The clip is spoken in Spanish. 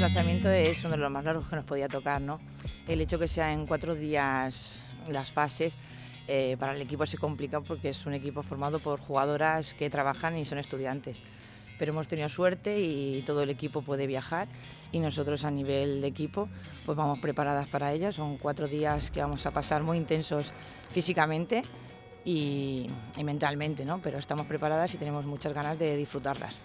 desplazamiento es uno de los más largos que nos podía tocar, ¿no? El hecho que sea en cuatro días las fases eh, para el equipo se complica porque es un equipo formado por jugadoras que trabajan y son estudiantes. Pero hemos tenido suerte y todo el equipo puede viajar y nosotros a nivel de equipo pues vamos preparadas para ellas. Son cuatro días que vamos a pasar muy intensos físicamente y, y mentalmente, ¿no? pero estamos preparadas y tenemos muchas ganas de disfrutarlas.